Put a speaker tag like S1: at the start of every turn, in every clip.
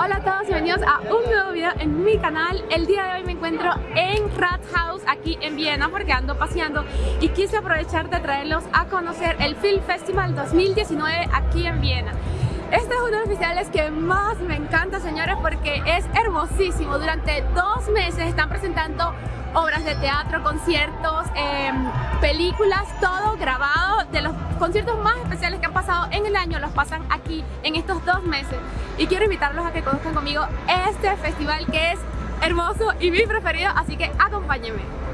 S1: Hola a todos y bienvenidos a un nuevo video en mi canal. El día de hoy me encuentro en Rathaus aquí en Viena porque ando paseando y quise aprovechar de traerlos a conocer el Film Festival 2019 aquí en Viena este es uno de los festivales que más me encanta, señores, porque es hermosísimo. Durante dos meses están presentando obras de teatro, conciertos, em, películas, todo grabado de los conciertos más especiales que han pasado en el año, los pasan aquí en estos dos meses. Y quiero invitarlos a que conozcan conmigo este festival que es hermoso y mi preferido, así que acompáñenme.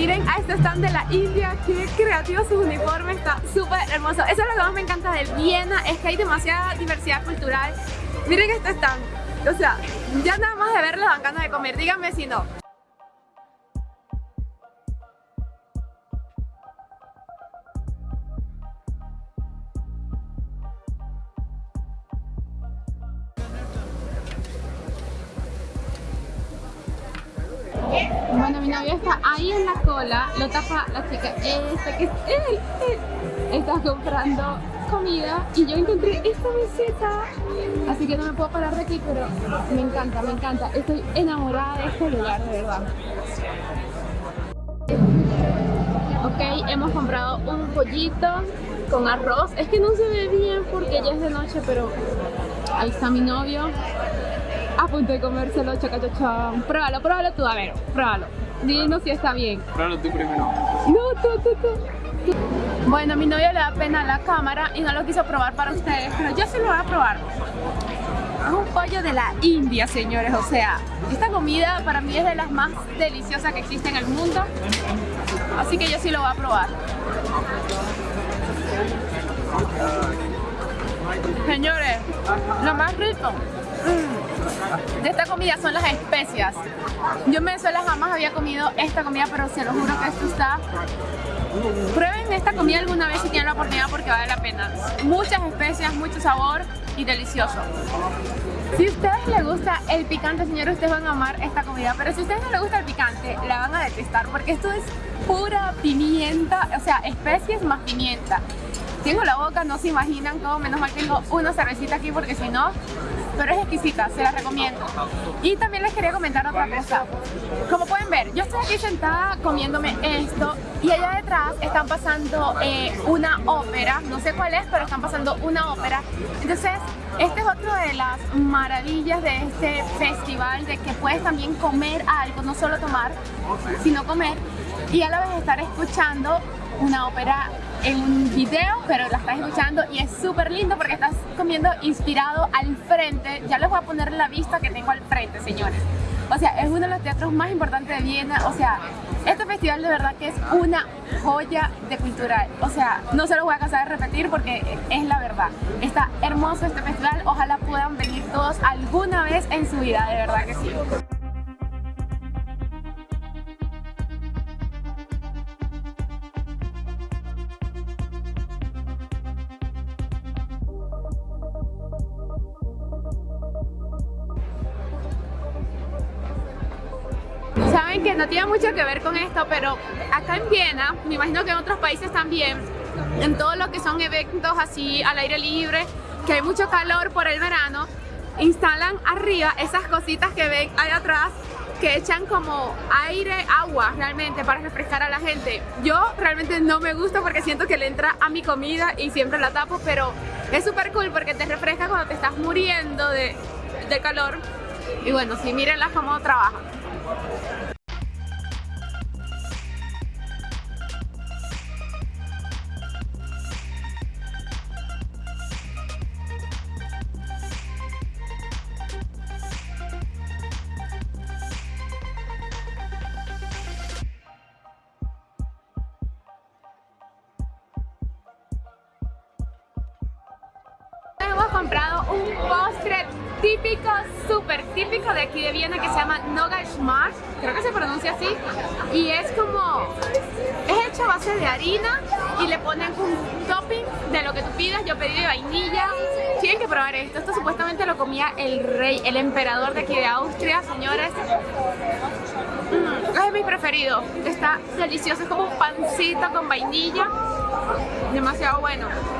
S1: Miren a este stand de la India, qué creativo su uniforme, está súper hermoso. Eso es lo que más me encanta de Viena, es que hay demasiada diversidad cultural. Miren este stand, o sea, ya nada más de verlo dan ganas de comer, díganme si no. Bueno, mi novio está ahí en la cola, lo tapa la chica esta que. Está comprando comida y yo encontré esta meseta. Así que no me puedo parar de aquí pero me encanta, me encanta. Estoy enamorada de este lugar, de verdad. Ok, hemos comprado un pollito con arroz. Es que no se ve bien porque ya es de noche pero ahí está mi novio a punto de comérselo, chacachachán. Pruébalo, pruébalo tú, a ver, pruébalo. Dinos si está bien.
S2: Pruébalo tú primero.
S1: No, tú, tú, tú. Bueno, a mi novio le da pena la cámara y no lo quiso probar para ustedes, pero yo sí lo voy a probar. Es un pollo de la India, señores, o sea, esta comida para mí es de las más deliciosas que existen en el mundo, así que yo sí lo voy a probar. Señores, lo más rico de esta comida son las especias. Yo en Venezuela jamás había comido esta comida, pero se lo juro que esto está... Prueben esta comida alguna vez si tienen la oportunidad porque vale la pena. Muchas especias, mucho sabor y delicioso. Si a ustedes les gusta el picante, señores, ustedes van a amar esta comida. Pero si a ustedes no les gusta el picante, la van a detestar porque esto es pura pimienta, o sea, especies más pimienta. Tengo la boca, no se imaginan cómo, menos mal tengo una cervecita aquí porque si no, pero es exquisita, se la recomiendo. Y también les quería comentar otra cosa. Como pueden ver, yo estoy aquí sentada comiéndome esto y allá detrás están pasando eh, una ópera, no sé cuál es, pero están pasando una ópera. Entonces, esta es otra de las maravillas de este festival, de que puedes también comer algo, no solo tomar, sino comer y a la vez estar escuchando una ópera en un video, pero la estás escuchando y es súper lindo porque estás comiendo inspirado al frente. Ya les voy a poner la vista que tengo al frente, señores. O sea, es uno de los teatros más importantes de Viena. O sea, este festival de verdad que es una joya de cultura. O sea, no se lo voy a cansar de repetir porque es la verdad. Está hermoso este festival. Ojalá puedan venir todos alguna vez en su vida, de verdad que sí. Que no tiene mucho que ver con esto, pero acá en Viena, me imagino que en otros países también, en todo lo que son eventos así al aire libre, que hay mucho calor por el verano, instalan arriba esas cositas que ven ahí atrás que echan como aire, agua realmente para refrescar a la gente. Yo realmente no me gusta porque siento que le entra a mi comida y siempre la tapo, pero es súper cool porque te refresca cuando te estás muriendo de, de calor. Y bueno, sí, mírenlas cómo trabajan. Comprado un postre típico, súper típico de aquí de Viena que se llama Nogaschmark, creo que se pronuncia así, y es como, es hecho a base de harina y le ponen un topping de lo que tú pidas, yo pedí de vainilla, tienen que probar esto, esto supuestamente lo comía el rey, el emperador de aquí de Austria, señores, mm, es mi preferido, está delicioso, es como un pancito con vainilla, demasiado bueno.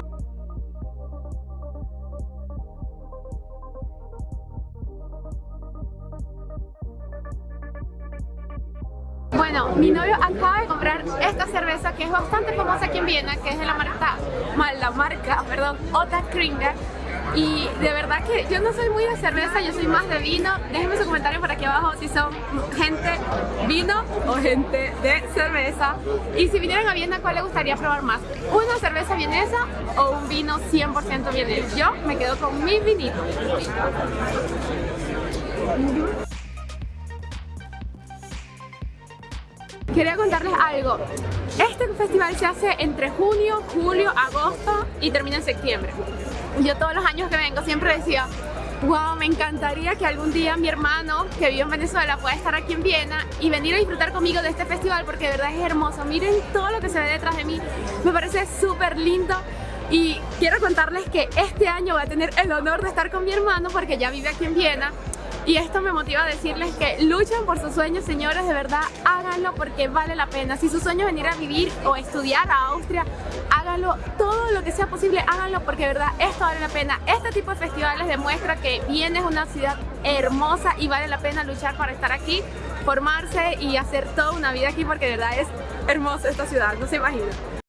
S1: Bueno, mi novio acaba de comprar esta cerveza que es bastante famosa aquí en Viena, que es de la marca, la marca, perdón, Kringer. Y de verdad que yo no soy muy de cerveza, yo soy más de vino. Déjenme su comentario por aquí abajo si son gente vino o gente de cerveza. Y si vinieran a Viena, ¿cuál le gustaría probar más? ¿Una cerveza vienesa o un vino 100% vienés? Yo me quedo con mi vinito. Quería contarles algo. Este festival se hace entre junio, julio, agosto y termina en septiembre. Yo todos los años que vengo siempre decía, wow, me encantaría que algún día mi hermano que vive en Venezuela pueda estar aquí en Viena y venir a disfrutar conmigo de este festival porque de verdad es hermoso. Miren todo lo que se ve detrás de mí, me parece súper lindo. Y quiero contarles que este año voy a tener el honor de estar con mi hermano porque ya vive aquí en Viena y esto me motiva a decirles que luchen por sus sueños, señores, de verdad, háganlo porque vale la pena. Si su sueño es venir a vivir o estudiar a Austria, háganlo todo lo que sea posible, háganlo porque de verdad esto vale la pena. Este tipo de festivales demuestra que Viena es una ciudad hermosa y vale la pena luchar para estar aquí, formarse y hacer toda una vida aquí porque de verdad es hermosa esta ciudad, no se imaginan.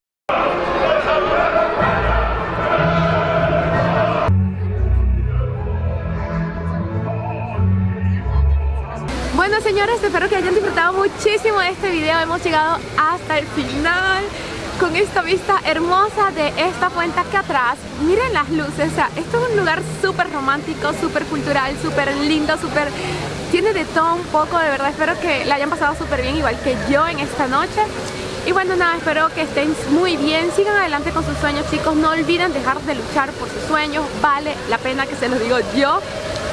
S1: Bueno señores, espero que hayan disfrutado muchísimo de este video. Hemos llegado hasta el final Con esta vista hermosa de esta fuente aquí atrás. Miren las luces, o sea, esto es un lugar súper romántico, súper cultural, súper lindo, súper... Tiene de todo un poco, de verdad espero que la hayan pasado súper bien Igual que yo en esta noche. Y bueno nada, espero que estén muy bien, sigan adelante con sus sueños chicos, no olviden dejar de luchar por sus sueños, vale la pena que se los digo yo,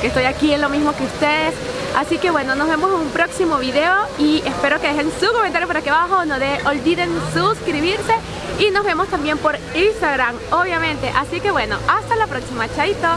S1: que estoy aquí en lo mismo que ustedes Así que bueno, nos vemos en un próximo video y espero que dejen su comentario por aquí abajo, no de, olviden suscribirse y nos vemos también por Instagram, obviamente. Así que bueno, hasta la próxima, chaito.